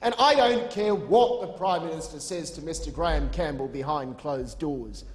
And I don't care what the Prime Minister says to Mr Graham Campbell behind closed doors.